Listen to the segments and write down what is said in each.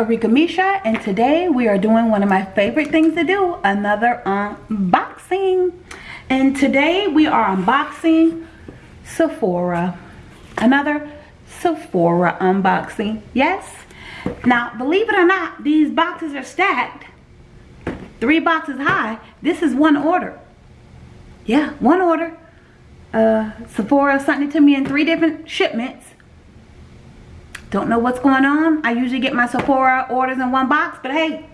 Arika Misha and today we are doing one of my favorite things to do, another unboxing. And today we are unboxing Sephora. Another Sephora unboxing. Yes. Now, believe it or not, these boxes are stacked. Three boxes high. This is one order. Yeah, one order. Uh, Sephora sent it to me in three different shipments don't know what's going on. I usually get my Sephora orders in one box, but hey,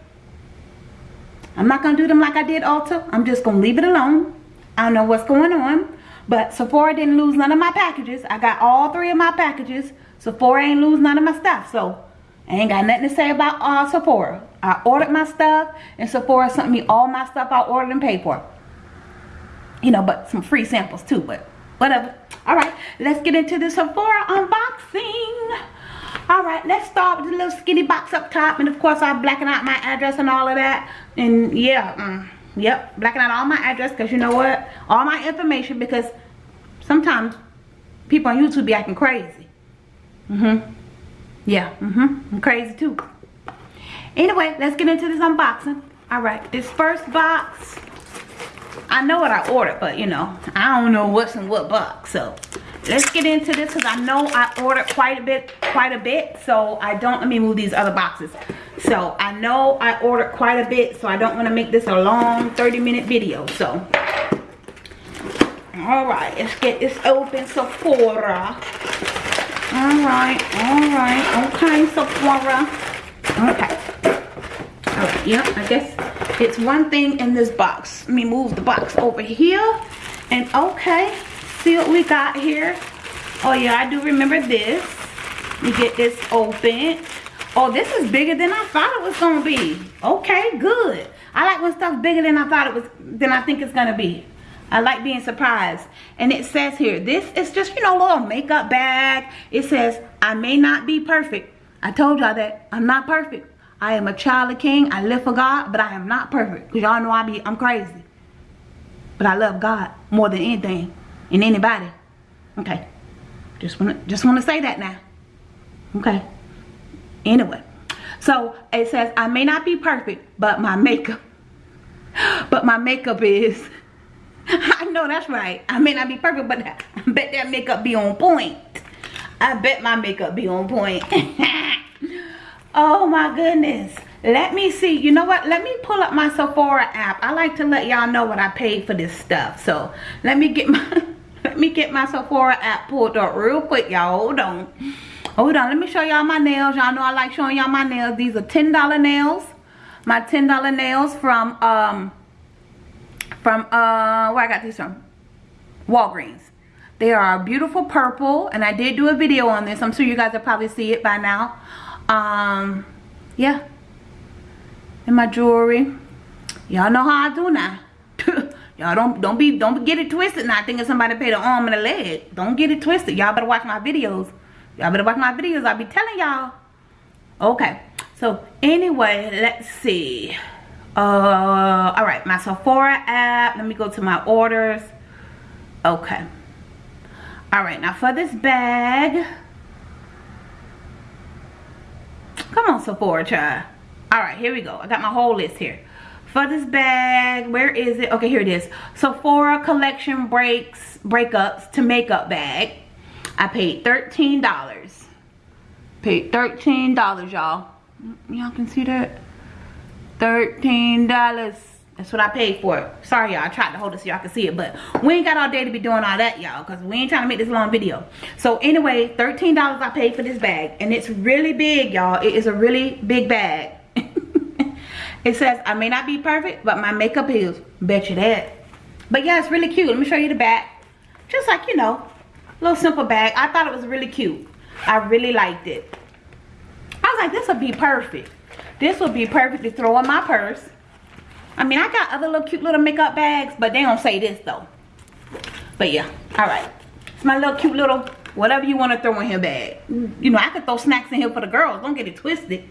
I'm not going to do them like I did Ulta. I'm just going to leave it alone. I don't know what's going on. But Sephora didn't lose none of my packages. I got all three of my packages. Sephora ain't lose none of my stuff. So, I ain't got nothing to say about uh, Sephora. I ordered my stuff and Sephora sent me all my stuff I ordered and paid for. You know, but some free samples too, but whatever. Alright, let's get into the Sephora unboxing all right let's start with the little skinny box up top and of course i'll blacken out my address and all of that. And yeah mm, yep blacken out all my address because you know what? All my information because sometimes people on youtube be acting crazy. Mm-hmm. Yeah mm-hmm. I'm crazy too. Anyway let's get into this unboxing. All right this first box i know what i ordered but you know i don't know what's in what box so let's get into this because I know I ordered quite a bit, quite a bit. So I don't, let me move these other boxes. So I know I ordered quite a bit. So I don't want to make this a long 30 minute video. So, all right, let's get this open Sephora. All right, all right, okay, Sephora. Okay. Right, yep, I guess it's one thing in this box. Let me move the box over here. And okay, see what we got here oh yeah i do remember this you get this open oh this is bigger than i thought it was gonna be okay good i like when stuff's bigger than i thought it was than i think it's gonna be I like being surprised. And it says here, this is just, you know, little makeup bag. It says, I may not be perfect. I told y'all that. I'm not perfect. I am a child of king. I live for God, but I am not perfect. Because y'all know I be, I'm crazy. But I love God more than anything in anybody. Okay. Just want to just want to say that now. Okay. Anyway. So it says I may not be perfect, but my makeup but my makeup is I know that's right. I may not be perfect, but I bet that makeup be on point. I bet my makeup be on point. oh my goodness. Let me see. You know what? Let me pull up my Sephora app. I like to let y'all know what I paid for this stuff. So let me get my let me get my Sephora app pulled up real quick, y'all. Hold on. Hold on. Let me show y'all my nails. Y'all know I like showing y'all my nails. These are $10 nails. My $10 nails from, um, from, uh, where I got these from? Walgreens. They are beautiful purple. And I did do a video on this. I'm sure you guys will probably see it by now. Um, yeah. And my jewelry. Y'all know how I do now. Y'all don't don't be don't get it twisted now thinking somebody paid an arm and a leg. Don't get it twisted. Y'all better watch my videos. Y'all better watch my videos. I'll be telling y'all. Okay. So anyway, let's see. Uh all right, my Sephora app. Let me go to my orders. Okay. All right, now for this bag. Come on, Sephora, child. All right, here we go. I got my whole list here for this bag where is it okay here it is sephora collection breaks breakups to makeup bag i paid 13 dollars paid 13 dollars y'all y'all can see that 13 dollars that's what I paid for it. Sorry, y'all. I tried to hold it so y'all can see it. But we ain't got all day to be doing all that, y'all. Because we ain't trying to make this long video. So, anyway, $13 I paid for this bag. And it's really big, y'all. It is a really big bag. It says, I may not be perfect, but my makeup is. Bet you that. But yeah, it's really cute. Let me show you the back. Just like, you know, little simple bag. I thought it was really cute. I really liked it. I was like, this would be perfect. This would be perfect to throw in my purse. I mean, I got other little cute little makeup bags, but they don't say this though. But yeah, all right. It's my little cute little, whatever you want to throw in here bag. You know, I could throw snacks in here for the girls. Don't get it twisted.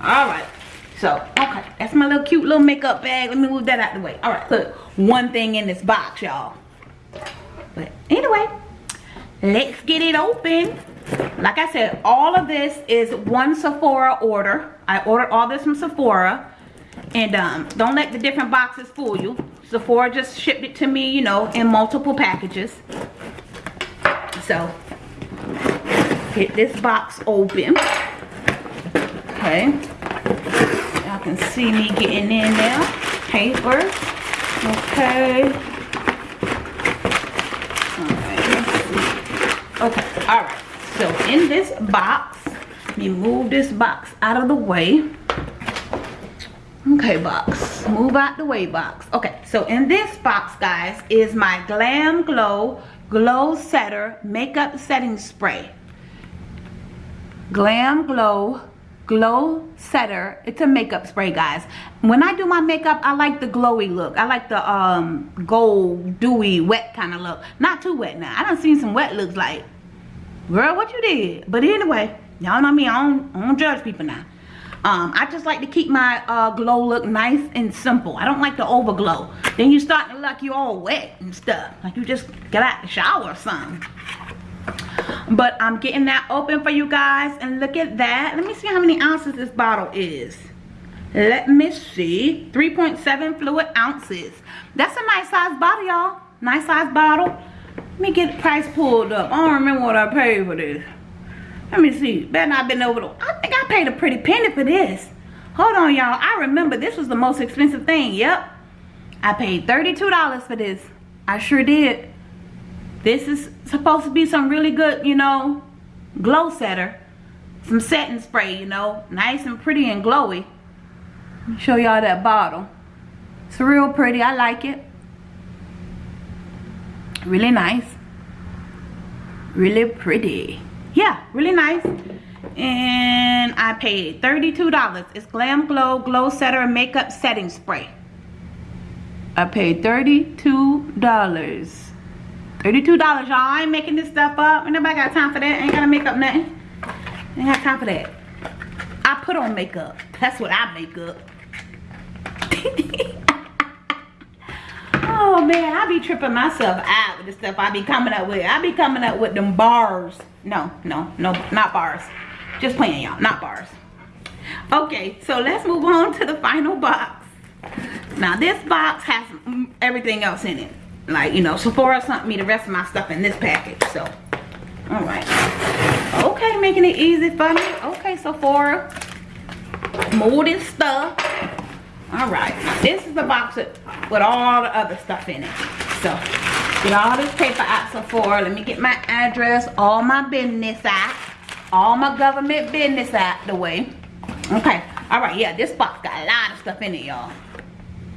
All right. So, okay, that's my little cute little makeup bag. Let me move that out the way. All right, put one thing in this box, y'all. But anyway, let's get it open. like I said, all of this is one Sephora order. I ordered all this from Sephora. And um, don't let the different boxes fool you. Sephora just shipped it to me, you know, in multiple packages. So, get this box open. Okay. Can see me getting in there. Paper. Okay. Okay, alright. So in this box, let me move this box out of the way. Okay, box. Move out the way, box. Okay, so in this box, guys, is my Glam Glow Glow Setter Makeup Setting Spray. Glam Glow Glow Setter. It's a makeup spray, guys. When I do my makeup, I like the glowy look. I like the um gold, dewy, wet kind of look. Not too wet now. I done seen some wet looks like girl what you did but anyway y'all know me I don't, I don't judge people now um, I just like to keep my uh, glow look nice and simple. I don't like to over glow. Then you start to look like you all wet and stuff. Like you just get out the shower or something. But I'm getting that open for you guys. And look at that. Let me see how many ounces this bottle is. Let me see. 3.7 fluid ounces. That's a nice size bottle, y'all. Nice size bottle. Let me get the price pulled up. I don't remember what I paid for this. Let me see. Better not been over the... I think I paid a pretty penny for this. Hold on, y'all. I remember this was the most expensive thing. Yep. I paid $32 for this. I sure did. This is supposed to be some really good, you know, glow setter. Some setting spray, you know. Nice and pretty and glowy. show y'all that bottle. It's real pretty. I like it really nice really pretty yeah really nice and I paid $32 it's Glam Glow Glow Setter Makeup Setting Spray I paid $32 $32 y'all I ain't making this stuff up nobody got time for that ain't gotta make up nothing ain't got time for that I put on makeup that's what I make up Oh man, I be tripping myself out with the stuff I be coming up with. I be coming up with them bars. No, no, no, not bars. Just playing y'all, not bars. Okay, so let's move on to the final box. Now this box has everything else in it. Like, you know, Sephora sent me the rest of my stuff in this package. So, all right. Okay, making it easy for me. Okay, Sephora. Molded stuff all right this is the box with, with all the other stuff in it so get all this paper out Sephora let me get my address all my business out all my government business out the way okay all right yeah this box got a lot of stuff in it y'all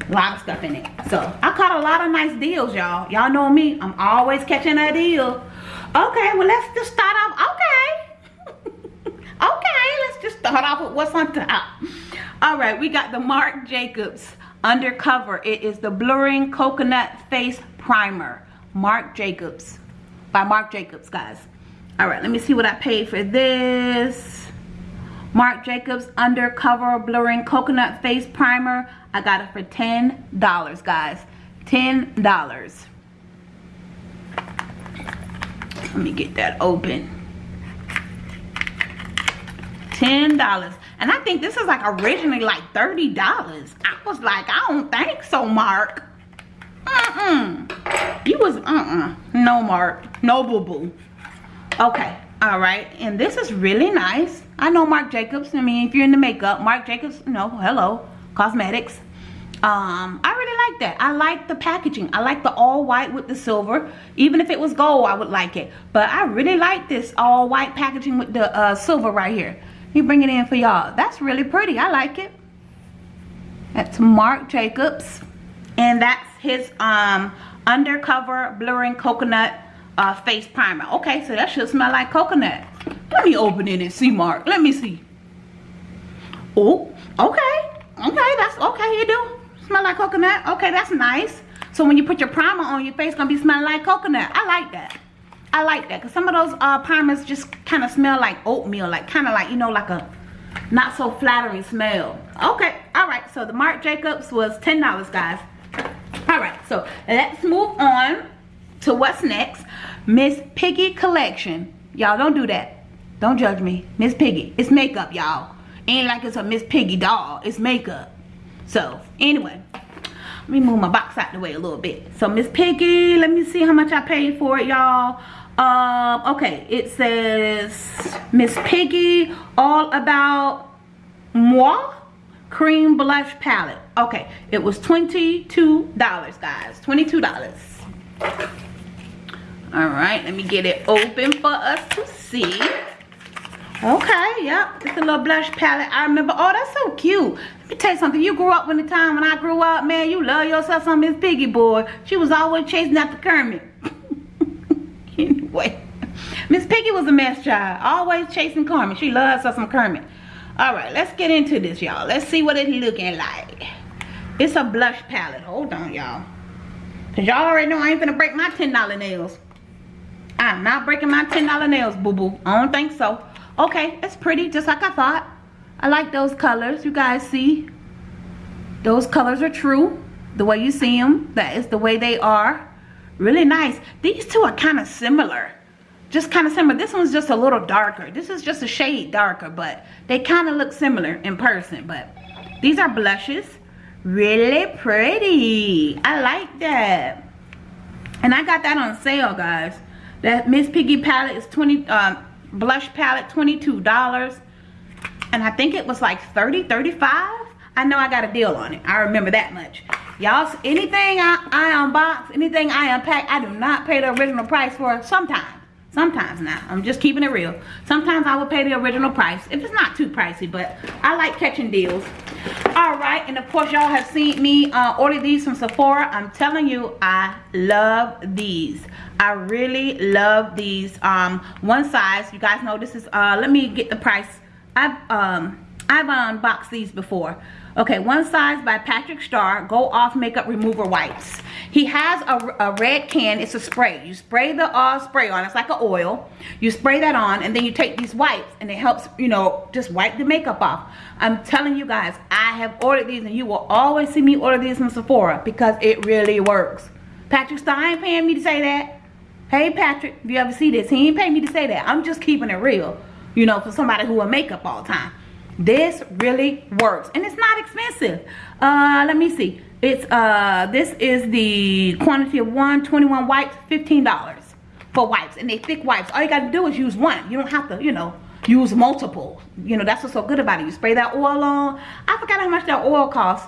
a lot of stuff in it. So i caught a lot of nice deals y'all. Y'all know me. I'm always catching a deal. Okay well let's just start off. Okay. Okay let's just start off with what's on top. All right we got the marc jacobs undercover. It is the blurring coconut face primer. Marc jacobs. By marc jacobs guys. All right let me see what i paid for this. Marc jacobs undercover blurring coconut face primer i got it for ten dollars guys ten dollars let me get that open ten dollars and I think this is like originally like $30. I was like, I don't think so, Mark. Mm-mm. You was, uh-uh. No, Mark. No, boo-boo. Okay. All right. And this is really nice. I know Marc Jacobs. I mean, if you're into makeup, Marc Jacobs, no, hello. Cosmetics. Um, I really like that. I like the packaging. I like the all white with the silver. Even if it was gold, I would like it. But I really like this all white packaging with the uh, silver right here. He bring it in for y'all. That's really pretty. I like it. That's Marc Jacobs. And that's his um, undercover blurring coconut uh, face primer. Okay, so that should smell like coconut. Let me open it and see, Marc. Let me see. Oh, okay. Okay, that's okay. You do smell like coconut. Okay, that's nice. So when you put your primer on, your face gonna be smelling like coconut. I like that. I like that because some of those uh, primers just kind of smell like oatmeal, like kind of like, you know, like a not so flattering smell. Okay, all right, so the Marc Jacobs was $10, guys. All right, so let's move on to what's next. Miss Piggy Collection. Y'all don't do that. Don't judge me. Miss Piggy. It's makeup, y'all. Ain't like it's a Miss Piggy doll. It's makeup. So, anyway. Let me move my box out the way a little bit. So, Miss Piggy, let me see how much I paid for it, y'all. Um, okay, it says Miss Piggy All About Moi Cream Blush Palette. Okay, it was $22, guys. $22. All right, let me get it open for us to see. Okay, yep, it's a little blush palette. I remember, oh, that's so cute. Let me tell you something. You grew up in the time when I grew up, man, you love yourself some Miss Piggy boy. She was always chasing after Kermit. anyway, Miss Piggy was a mess child. Always chasing Kermit. She loves herself some Kermit. All right, let's get into this, y'all. Let's see what it's looking like. It's a blush palette. Hold on, y'all. Because y'all already know I ain't gonna break my $10 nails. I'm not breaking my $10 nails, boo-boo. I don't think so. Okay, it's pretty, just like I thought. I like those colors. You guys see? Those colors are true. The way you see them, that is the way they are. Really nice. These two are kind of similar. Just kind of similar. This one's just a little darker. This is just a shade darker, but they kind of look similar in person. But these are blushes. Really pretty. I like that. And I got that on sale, guys. That Miss Piggy palette is 20 um, blush palette $22 and I think it was like 30 35 I know I got a deal on it. I remember that much. Y'all anything I, I unbox anything I unpack I do not pay the original price for sometimes. Sometimes now I'm just keeping it real. Sometimes I will pay the original price if it's not too pricey but I like catching deals. All right and of course y'all have seen me uh, order these from Sephora. I'm telling you I love these. I really love these. Um, one size. You guys know this is uh, let me get the price I've um, I've unboxed these before Okay, one size by Patrick Starr, Go Off Makeup Remover Wipes. He has a, a red can, it's a spray. You spray the uh, spray on, it's like an oil. You spray that on and then you take these wipes and it helps, you know, just wipe the makeup off. I'm telling you guys, I have ordered these and you will always see me order these from Sephora because it really works. Patrick Starr ain't paying me to say that. Hey Patrick, if you ever see this, he ain't paying me to say that. I'm just keeping it real, you know, for somebody who wear makeup all the time this really works and it's not expensive uh let me see it's uh this is the quantity of 121 wipes 15 dollars for wipes and they thick wipes all you got to do is use one you don't have to you know use multiple you know that's what's so good about it you spray that oil on i forgot how much that oil costs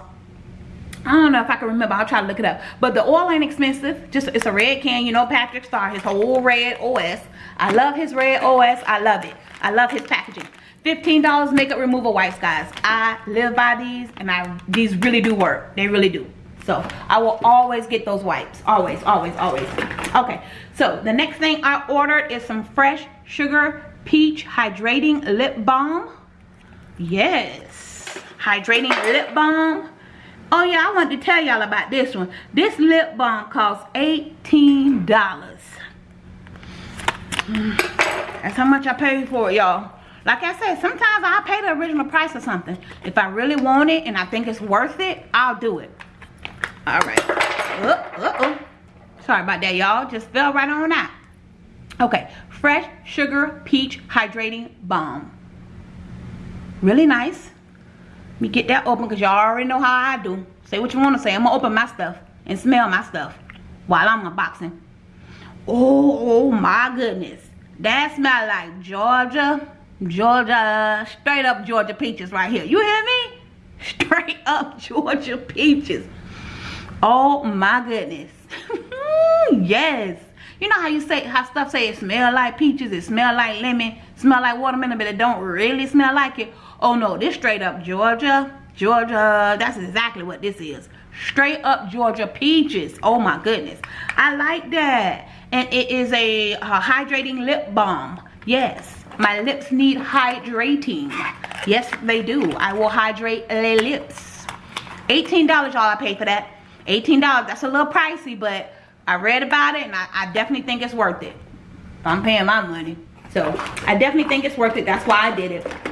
I don't know if I can remember. I'll try to look it up. But the oil ain't expensive. Just it's a red can. You know Patrick Starr. his whole red OS. I love his red OS. I love it. I love his packaging. $15 makeup removal wipes, guys. I live by these and I these really do work. They really do. So I will always get those wipes. Always, always, always. Okay, so the next thing I ordered is some fresh sugar peach hydrating lip balm. Yes, hydrating lip balm. Oh yeah, I wanted to tell y'all about this one. This lip balm costs $18. That's how much I paid for it, y'all. Like I said, sometimes I'll pay the original price of something. If I really want it and I think it's worth it, I'll do it. All right. Uh, uh -oh. Sorry about that, y'all. Just fell right on that. Okay. Fresh Sugar Peach Hydrating Balm. Really nice. Let me get that open because y'all already know how I do. Say what you want to say. I'm going to open my stuff and smell my stuff while I'm unboxing. Oh, oh my goodness. That smell like Georgia Georgia, straight up Georgia peaches right here. You hear me? Straight up Georgia peaches. Oh my goodness. yes. You know how you say, how stuff say it smell like peaches, it smell like lemon, smell like watermelon, but it don't really smell like it. Oh no, this straight up Georgia, Georgia, that's exactly what this is. Straight up Georgia peaches. Oh my goodness. I like that. And it is a uh, hydrating lip balm. Yes. My lips need hydrating. Yes, they do. I will hydrate the lips. $18 y'all I paid for that. $18. That's a little pricey, but I read about it and I, I definitely think it's worth it. I'm paying my money. So I definitely think it's worth it. That's why I did it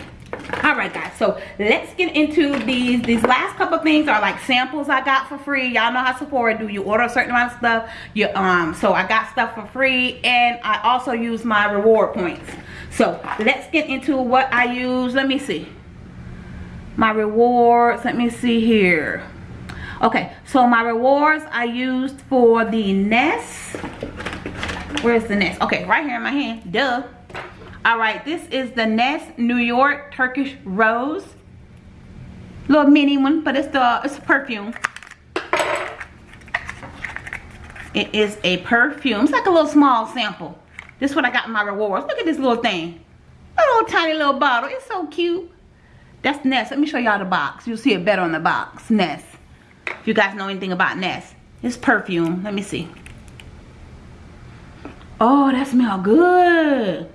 all right guys so let's get into these these last couple things are like samples i got for free y'all know how sephora do you order a certain amount of stuff you um so i got stuff for free and i also use my reward points So let's get into what I use. Let me see. My rewards. Let me see here. Okay, so my rewards I used for the Nest. Where's the Nest? Okay, right here in my hand. Duh. All right, this is the Nest New York Turkish Rose. Little mini one, but it's the it's a perfume. It is a perfume. It's like a little small sample. This is what I got in my rewards. Look at this little thing. A little tiny little bottle. It's so cute. That's Nest. Let me show y'all the box. You'll see it better on the box. Nest. If you guys know anything about Nest. It's perfume. Let me see. Oh, that smells good.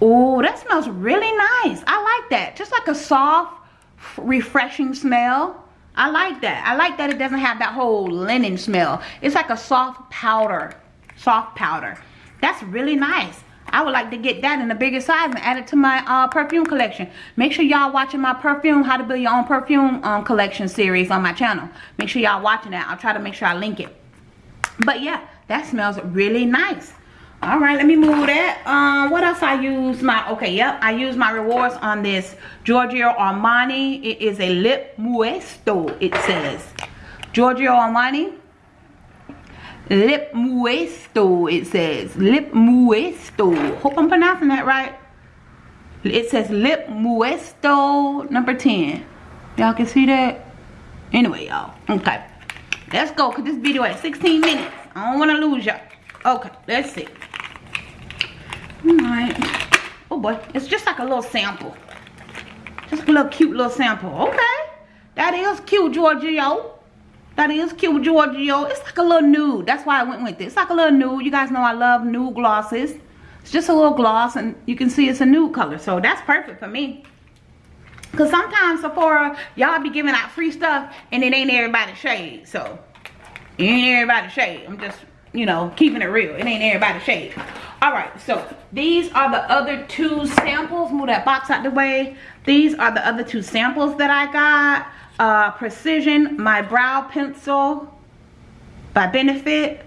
Oh, that smells really nice. I like that. Just like a soft, refreshing smell. I like that. I like that it doesn't have that whole linen smell. It's like a soft powder. Soft powder. That's really nice. I would like to get that in a bigger size and add it to my uh, perfume collection. Make sure y'all watching my perfume, how to build your own perfume um, collection series on my channel. Make sure y'all watching that. I'll try to make sure I link it. But yeah, that smells really nice all right let me move that. Um what else i use my okay yep i use my rewards on this giorgio armani. It is a lip muesto it says. Giorgio armani lip muesto it says. Lip muesto. Hope i'm pronouncing that right. It says lip muesto number 10 y'all can see that? Anyway y'all okay. Let's go because this video at 16 minutes. I don't want to lose y'all. Okay let's see Alright. Oh boy, it's just like a little sample. Just a little cute little sample. Okay. That is cute, Giorgio. That is cute, Giorgio. It's like a little nude. That's why I went with it. It's like a little nude. You guys know I love nude glosses. It's just a little gloss and you can see it's a nude color. So that's perfect for me. Because sometimes Sephora, y'all be giving out free stuff and it ain't everybody's shade. So, ain't everybody's shade. I'm just you know, keeping it real. It ain't everybody shade. All right, so these are the other two samples. Move that box out the way. These are the other two samples that I got. Uh, Precision, my brow pencil by Benefit.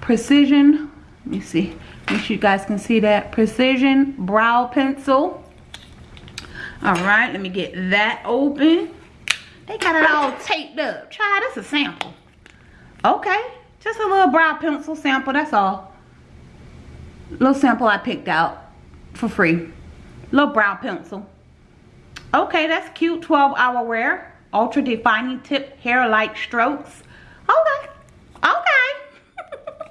Precision, let me see. Make sure you guys can see that. Precision brow pencil. All right, let me get that open. They got it all taped up. Try this a sample. Okay, just a little brow pencil sample, that's all. Little sample I picked out for free. Little brow pencil. Okay, that's cute. 12 hour wear. Ultra defining tip hair light strokes. Okay. Okay.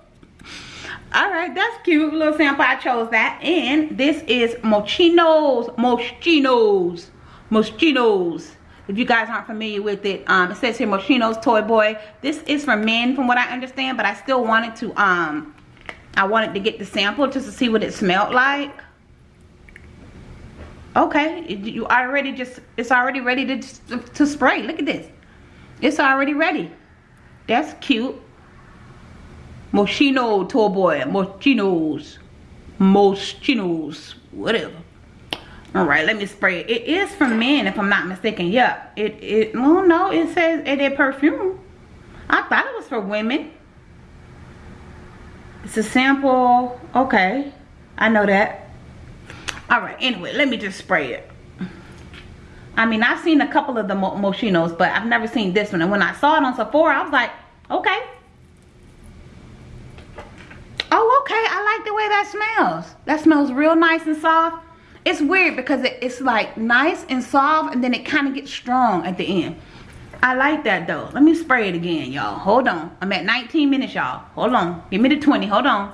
Alright, that's cute. Little sample. I chose that. And this is Moschino's. Moschino's. Moschino's if you guys aren't familiar with it um, it says here Moschino's Toy Boy. This is for men from what I understand but I still wanted to um I wanted to get the sample just to see what it smelled like. Okay you already just it's already ready to, to spray. Look at this. It's already ready. That's cute. Moschino Toy Boy. Moschino's. Moschino's. Whatever all right let me spray it. It is for men if i'm not mistaken. Yeah it it well no it says it is perfume. I thought it was for women. It's a sample. Okay i know that. All right anyway let me just spray it. I mean i've seen a couple of the moschinos but i've never seen this one. And when i saw it on sephora i was like okay. Oh okay i like the way that smells. That smells real nice and soft it's weird because it, it's like nice and soft and then it kind of gets strong at the end. I like that though. Let me spray it again y'all. Hold on. I'm at 19 minutes y'all. Hold on. Give me the 20 hold on.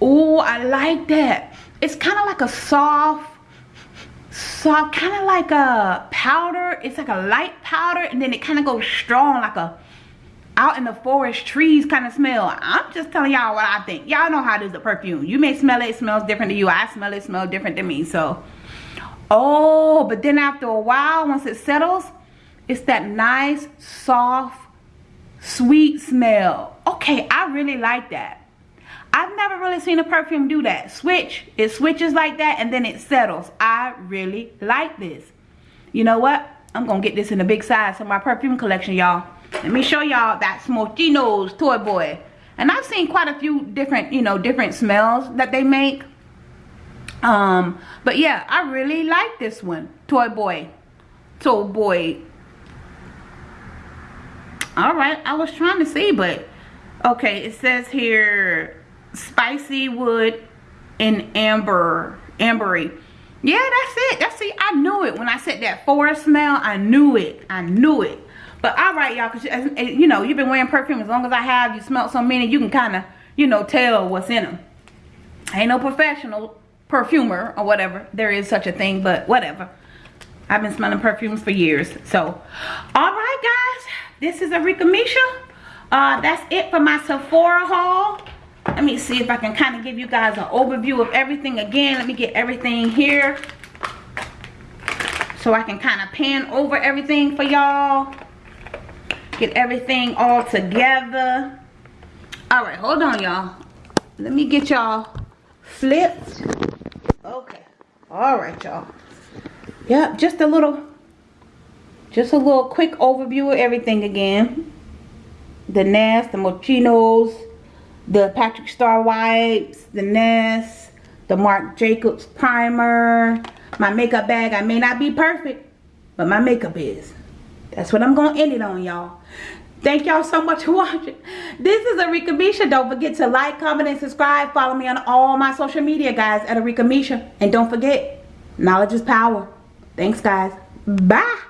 Oh I like that. It's kind of like a soft soft kind of like a powder. It's like a light powder and then it kind of goes strong like a out in the forest trees kind of smell i'm just telling y'all what i think y'all know how it is the perfume you may smell it it smells different to you i smell it, it smells different to me so oh but then after a while once it settles it's that nice soft sweet smell okay i really like that I've never really seen a perfume do that. Switch. It switches like that and then it settles. I really like this. You know what? I'm going to get this in a big size for my perfume collection, y'all. Let me show y'all that Moschino's Toy Boy. and I've seen quite a few different you know different smells that they make. Um but yeah I really like this one Toy Boy. Toy Boy. All right I was trying to see but okay it says here spicy wood and amber ambery. Yeah that's it. That's it i knew it. When i said that forest smell i knew it. I knew it but all right y'all because you know you've been wearing perfume as long as i have. You smell so many you can kind of you know tell what's in them I ain't no professional perfumer or whatever. There is such a thing but whatever. I've been smelling perfumes for years so. All right guys this is Arika Misha. Uh that's it for my sephora haul. Let me see if I can kind of give you guys an overview of everything again. Let me get everything here so I can kind of pan over everything for y'all. Get everything all together. All right, hold on, y'all. Let me get y'all flipped. Okay. All right, y'all. Yep, just a little, just a little quick overview of everything again. The Nest, the Moschinos, the Patrick Starr wipes, the Nest, the Marc Jacobs primer, my makeup bag. I may not be perfect, but my makeup is. That's what I'm going to end it on, y'all. Thank y'all so much for watching. This is Arika Misha. Don't forget to like, comment, and subscribe. Follow me on all my social media, guys, at Arika Misha. And don't forget, knowledge is power. Thanks, guys. Bye.